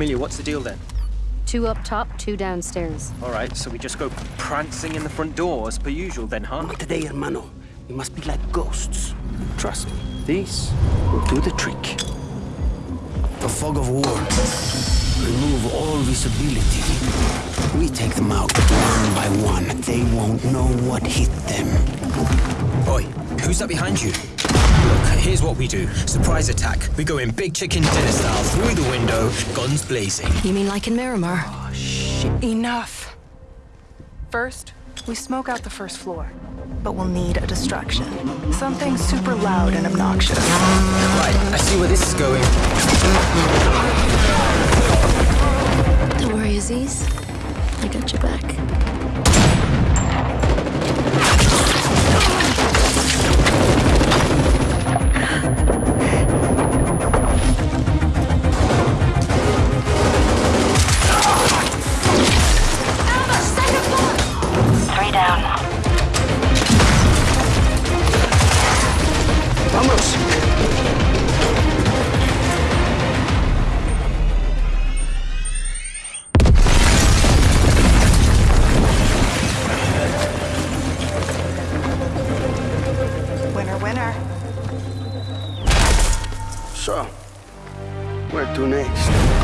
Amelia, what's the deal then? Two up top, two downstairs. All right, so we just go prancing in the front door as per usual then, huh? Not today, hermano. We must be like ghosts. Trust me, this will do the trick. The fog of war. Remove all visibility. We take them out one by one. They won't know what hit them. Oi, who's that behind you? Look, here's what we do. Surprise attack. We go in big chicken dinner style through the window, guns blazing. You mean like in Miramar? Ah, shit! Enough. First, we smoke out the first floor. But we'll need a distraction. Something super loud and obnoxious. Right, I see where this is going. So, where to next?